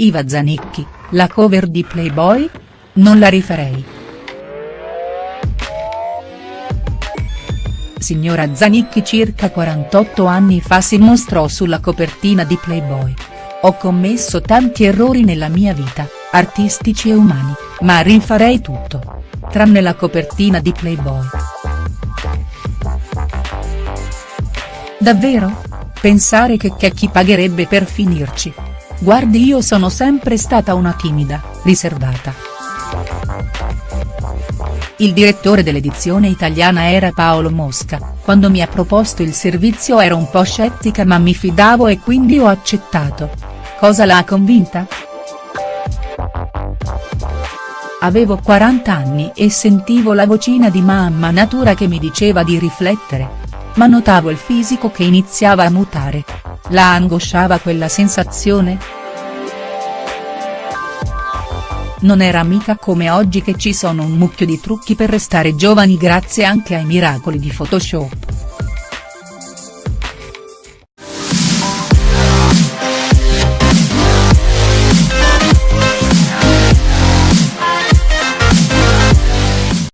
Iva Zanicchi, la cover di Playboy? Non la rifarei. Signora Zanicchi circa 48 anni fa si mostrò sulla copertina di Playboy. Ho commesso tanti errori nella mia vita, artistici e umani, ma rifarei tutto. Tranne la copertina di Playboy. Davvero? Pensare che c'è chi pagherebbe per finirci. Guardi io sono sempre stata una timida, riservata. Il direttore dell'edizione italiana era Paolo Mosca, quando mi ha proposto il servizio ero un po' scettica ma mi fidavo e quindi ho accettato. Cosa l'ha convinta?. Avevo 40 anni e sentivo la vocina di mamma natura che mi diceva di riflettere. Ma notavo il fisico che iniziava a mutare. La angosciava quella sensazione?. Non era mica come oggi che ci sono un mucchio di trucchi per restare giovani grazie anche ai miracoli di Photoshop.